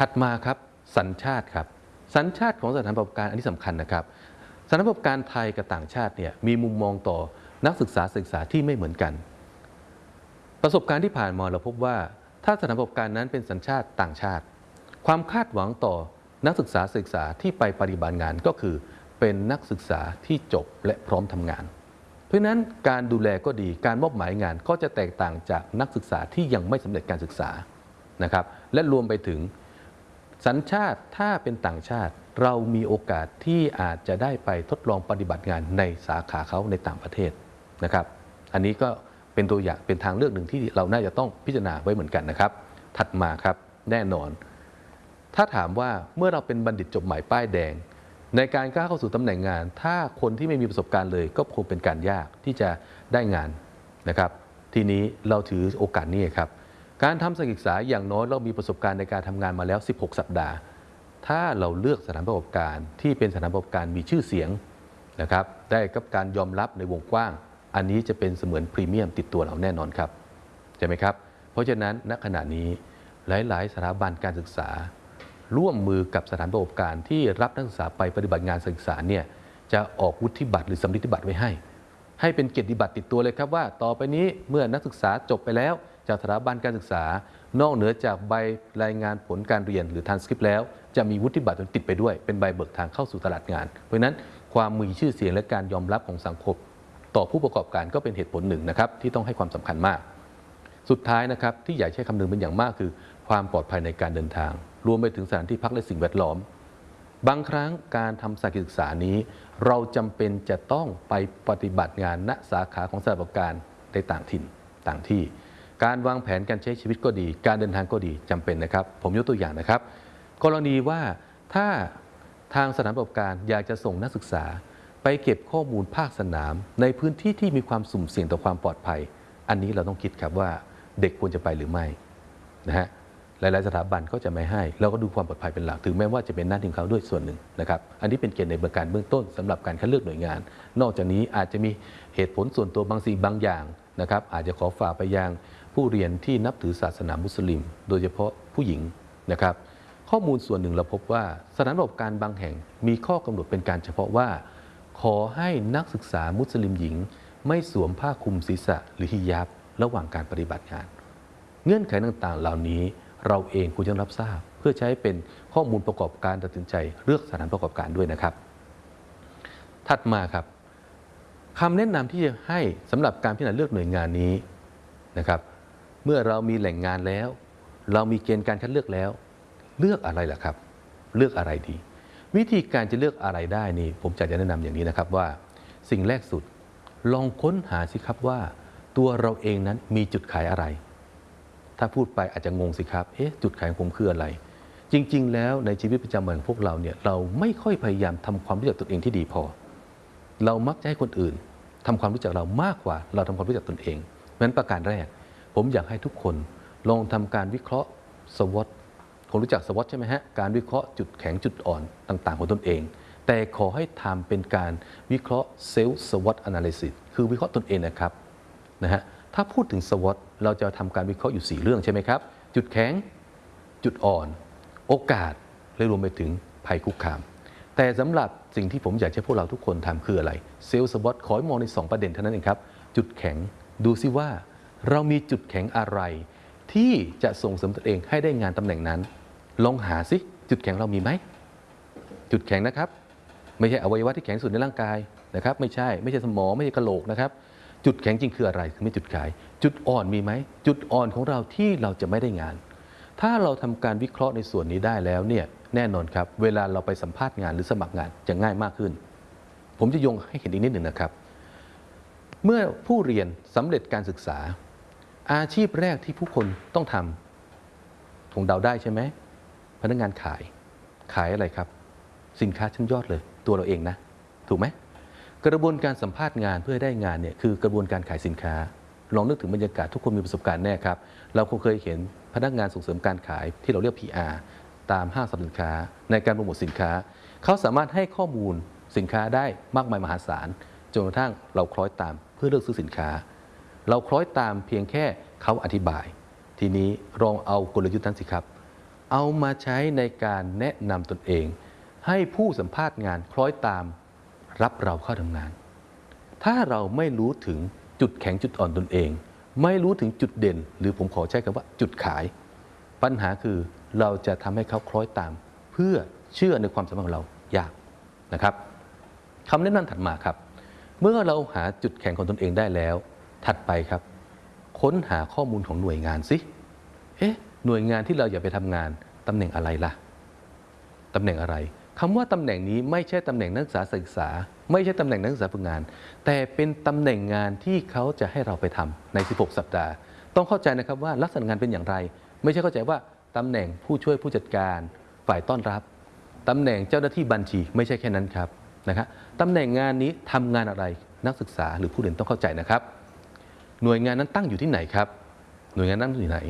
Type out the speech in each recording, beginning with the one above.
ถัดมาครับสัญชาติครับสัญชาติของสถานประกอบการอันนี้สำคัญนะครับสถานประกอบการไทยกับต่างชาติเนี่ยมีมุมมองต่อนักศึกษาศึกษาที่ไม่เหมือนกัน ประสบการณ์ที่ผ่านมาเราพบว่า ถ้าสถานประกอบการนั้นเป็นสัญชาติต่างชาติ ความคาดหวังต่อนักศึกษาศึกษาที่ไปปฏิบัติงานก็คือ เป็นนักศึกษาที่จบและพร้อมทำงาน เพราะนั้นการดูแลก็ดีการมอบหมายงานก็จะแตกต่างจากนักศึกษาที่ยังไม่สำเร็จการศึกษานะครับและรวมไปถึง สัญชาติถ้าเป็นต่างชาติ เรามีโอกาสที่อาจจะได้ไปทดลองปฏิบัติงานในสาขาเขาในต่างประเทศนะครับ อันนี้ก็เป็นตัวอย่างเป็นทางเลือกหนึ่งที่เราน่าจะต้องพิจารณาไว้เหมือนกันนะครับ ถัดมาครับแน่นอน ถ้าถามว่าเมื่อเราเป็นบัณฑิตจบใหม่ป้ายแดง ในการก้าวเข้าสู่ตำแหน่งงาน ถ้าคนที่ไม่มีประสบการณ์เลย ก็คงเป็นการยากที่จะได้งานนะครับ ทีนี้เราถือโอกาสนี้ครับ การทำศึกษาอย่างน้อยเรามีประสบการณ์ในการทำงานมาแล้ว 16 สัปดาห์ ถ้าเราเลือกสถานประกอบการที่เป็นสถานประกอบการมีชื่อเสียงนะครับได้กับการยอมรับในวงกว้าง อันนี้จะเป็นเสมือนพรีเมียมติดตัวเราแน่นอนครับใช่ไหมครับ เพราะฉะนั้นณขณะนี้หลาย ๆ สถาบันการศึกษา ร่วมมือกับสถานประกอบการที่รับนักศึกษาไปปฏิบัติงานศึกษาเนี่ยจะออกวุฒิบัตรหรือสำลิดบัตรไว้ให้ ให้เป็นเกียรติบัตรติดตัวเลยครับว่า ต่อไปนี้เมื่อนักศึกษาจบไปแล้ว จากสถาบันการศึกษา นอกเหนือจากใบรายงานผลการเรียนหรือทานสคริปต์แล้ว จะมีวุฒิบัตรติดไปด้วย เป็นใบเบิกทางเข้าสู่ตลาดงาน เพราะนั้นความมีชื่อเสียงและการยอมรับของสังคม ต่อผู้ประกอบการก็เป็นเหตุผลหนึ่งนะครับที่ต้องให้ความสำคัญมาก สุดท้ายนะครับที่อยากใช้คำนึงเป็นอย่างมากคือ ความปลอดภัยในการเดินทาง รวมไปถึงสถานที่พักและสิ่งแวดล้อมบางครั้งการทำสายศึกษานี้ เราจำเป็นจะต้องไปปฏิบัติงานณสาขาของสถานประกอบการในต่างถิ่นต่างที่ การวางแผนการใช้ชีวิตก็ดี การเดินทางก็ดีจำเป็นนะครับ ผมยกตัวอย่างนะครับ กรณีว่าถ้าทางสถานประกอบการอยากจะส่งนักศึกษา ไปเก็บข้อมูลภาคสนาม ในพื้นที่ที่มีความสุ่มเสี่ยงต่อความปลอดภัย อันนี้เราต้องคิดครับว่าเด็กควรจะไปหรือไม่นะฮะหลาย ๆ สถาบันก็จะไม่ให้ เราก็ดูความปลอดภัยเป็นหลัก ถึงแม้ว่าจะเป็นหน้าที่ของเขาด้วยส่วนหนึ่งนะครับ อันนี้เป็นเกณฑ์ในเบื้องการเบื้องต้นสำหรับการคัดเลือกหน่วยงาน นอกจากนี้อาจจะมีเหตุผลส่วนตัวบางสิ่งบางอย่างนะครับ อาจจะขอฝากไปยังผู้เรียนที่นับถือศาสนามุสลิม โดยเฉพาะผู้หญิงนะครับ ข้อมูลส่วนหนึ่งเราพบว่าสถานประกอบการบางแห่งมีข้อกำหนดเป็นการเฉพาะว่า ขอให้นักศึกษามุสลิมหญิง ไม่สวมผ้าคลุมศีรษะหรือฮิญาบระหว่างการปฏิบัติงาน เงื่อนไขต่างๆ เหล่านี้เราเองควรจะรับทราบ เพื่อใช้เป็นข้อมูลประกอบการตัดสินใจเลือกสถานประกอบการด้วยนะครับ ถัดมาครับคำแนะนำที่จะให้สำหรับการพิจารณาเลือกหน่วยงานนี้นะครับ เมื่อเรามีแหล่งงานแล้ว เรามีเกณฑ์การคัดเลือกแล้ว เลือกอะไรล่ะครับ เลือกอะไรดี วิธีการจะเลือกอะไรได้นี่ ผมจะแนะนำอย่างนี้นะครับว่า สิ่งแรกสุด ลองค้นหาสิครับว่า ตัวเราเองนั้นมีจุดขายอะไร ถ้าพูดไปอาจจะงงสิครับเอ๊ะจุดขายของผมคืออะไร จริง ๆ แล้วในชีวิตประจำวันของพวกเราเนี่ยเราไม่ค่อยพยายามทำความรู้จักตนเองที่ดีพอ เรามักจะให้คนอื่นทำความรู้จักเรามากกว่า เราทำความรู้จักตนเองเพราะฉะนั้นประการแรก ผมอยากให้ทุกคนลองทำการวิเคราะห์สวอตคงรู้จักสวอตใช่ไหมฮะ การวิเคราะห์จุดแข็งจุดอ่อนต่าง ๆ ของตนเอง แต่ขอให้ทำเป็นการวิเคราะห์ self SWOT analysis คือวิเคราะห์ตนเองนะครับนะฮะถ้าพูดถึง SWOT เราจะทำการวิเคราะห์อยู่ 4 เรื่องใช่ไหมครับ จุดแข็ง จุดอ่อน โอกาสและรวมไปถึงภัยคุกคาม แต่สำหรับสิ่งที่ผมอยากให้พวกเราทุกคนทำคืออะไร self SWOT ขอให้มองใน 2 ประเด็นเท่านั้นเองครับ จุดแข็งดูซิว่า เรามีจุดแข็งอะไร ที่จะส่งเสริมตนเองให้ได้งานตำแหน่งนั้น ลองหาซิจุดแข็งเรามีไหม จุดแข็งนะครับ ไม่ใช่อวัยวะที่แข็งสุดในร่างกายนะครับ ไม่ใช่ไม่ใช่สมองไม่ใช่กระโหลกนะครับ จุดแข็งจริงคืออะไรคือไม่จุดขาย จุดอ่อนมีไหมจุดอ่อนของเราที่เราจะไม่ได้งาน ถ้าเราทำการวิเคราะห์ในส่วนนี้ได้แล้วเนี่ยแน่นอนครับ เวลาเราไปสัมภาษณ์งานหรือสมัครงานจะง่ายมากขึ้น ผมจะยงให้เห็นอีกนิดหนึ่งนะครับ เมื่อผู้เรียนสำเร็จการศึกษา อาชีพแรกที่ผู้คนต้องทำคงเดาได้ใช่ไหมพนักงานขายขายอะไรครับ สินค้าชั้นยอดเลย ตัวเราเองนะ ถูกไหมกระบวนการสัมภาษณ์งานเพื่อได้งานเนี่ยคือกระบวนการขายสินค้า ลองนึกถึงบรรยากาศทุกคนมีประสบการณ์แน่ครับ เราคงเคยเห็นพนักงานส่งเสริมการขายที่เราเรียก PR ตามห้างสรรพสินค้า ในการโปรโมทสินค้า เขาสามารถให้ข้อมูลสินค้าได้มากมายมหาศาลจนกระทั่งเราคล้อยตามเพื่อเลือกซื้อสินค้า เราคล้อยตามเพียงแค่เขาอธิบาย ทีนี้ลองเอากลยุทธ์นั้นสิครับ เอามาใช้ในการแนะนำตนเอง ให้ผู้สัมภาษณ์งานคล้อยตามรับเราเข้าทำงาน ถ้าเราไม่รู้ถึงจุดแข็งจุดอ่อนตนเอง ไม่รู้ถึงจุดเด่น หรือผมขอใช้คำว่าจุดขาย ปัญหาคือเราจะทำให้เขาคล้อยตาม เพื่อเชื่อในความสามารถของเรายากนะครับคำแนะนำถัดมาครับ เมื่อเราหาจุดแข็งของตนเองได้แล้ว ถัดไปครับ ค้นหาข้อมูลของหน่วยงานสิเอ๊ะหน่วยงานที่เราอยากไปทำงานตำแหน่งอะไรล่ะตำแหน่งอะไรคำว่าตำแหน่งนี้ไม่ใช่ตำแหน่งนักศึกษาศึกษา ไม่ใช่ตำแหน่งนักศึกษาฝึกงาน แต่เป็นตำแหน่งงานที่เขาจะให้เราไปทำใน 16 สัปดาห์ ต้องเข้าใจนะครับว่าลักษณะงานเป็นอย่างไร ไม่ใช่เข้าใจว่าตำแหน่งผู้ช่วยผู้จัดการฝ่ายต้อนรับตำแหน่งเจ้าหน้าที่บัญชีไม่ใช่แค่นั้นครับนะครับตำแหน่งงานนี้ทำงานอะไรนักศึกษาหรือผู้เรียนต้องเข้าใจนะครับ หน่วยงานนั้นตั้งอยู่ที่ไหนครับ หน่วยงานนั้นอยู่ไหน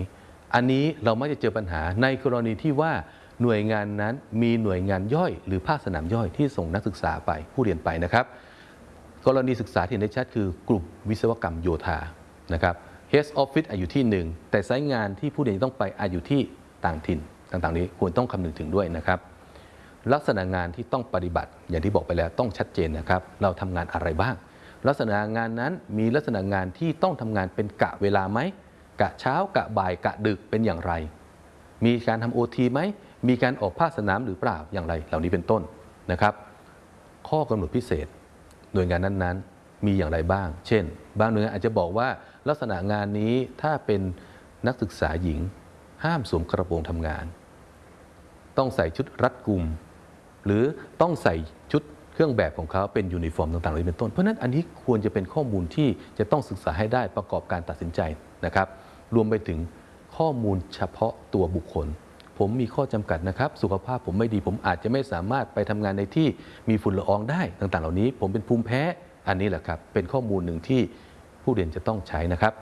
อันนี้เราไม่จะเจอปัญหาในกรณีที่ว่าหน่วยงานนั้นมีหน่วยงานย่อย หรือภาคสนามย่อยที่ส่งนักศึกษาไปผู้เรียนไปนะครับ กรณีศึกษาที่เห็นได้ชัดคือกลุ่มวิศวกรรมโยธานะครับ Head Office อยู่ที่หนึ่งแต่ไซต์งานที่ผู้เรียนต้องไปอาอยู่ที่ต่างถิ่นต่างๆ นี้ควรต้องคำนึงถึงด้วยนะครับ ลักษณะงานที่ต้องปฏิบัติอย่างที่บอกไปแล้วต้องชัดเจนนะครับ เราทำงานอะไรบ้าง ลักษณะงานนั้นมีลักษณะงานที่ต้องทำงานเป็นกะเวลาไหมกะเช้ากะบ่ายกะดึกเป็นอย่างไร มีการทำโอทีไหมมีการออกภาคสนามหรือเปล่าอย่างไร เหล่านี้เป็นต้นนะครับ ข้อกำหนดพิเศษหน่วยงานนั้นๆ มีอย่างไรบ้าง เช่น บางหน่วยงานอาจจะบอกว่าลักษณะงานนี้ถ้าเป็นนักศึกษาหญิง ห้ามสวมกระโปรงทำงาน ต้องใส่ชุดรัดกุม หรือต้องใส่ชุด เครื่องแบบของเขาเป็นยูนิฟอร์มต่างๆเหล่านี้เป็นต้น เพราะฉะนั้นอันนี้ควรจะเป็นข้อมูลที่จะต้องศึกษาให้ได้ประกอบการตัดสินใจนะครับ รวมไปถึงข้อมูลเฉพาะตัวบุคคล ผมมีข้อจำกัดนะครับ สุขภาพผมไม่ดี ผมอาจจะไม่สามารถไปทำงานในที่มีฝุ่นละอองได้ต่างๆ เหล่านี้ ผมเป็นภูมิแพ้อันนี้แหละครับเป็นข้อมูลหนึ่งที่ผู้เรียนจะต้องใช้นะครับ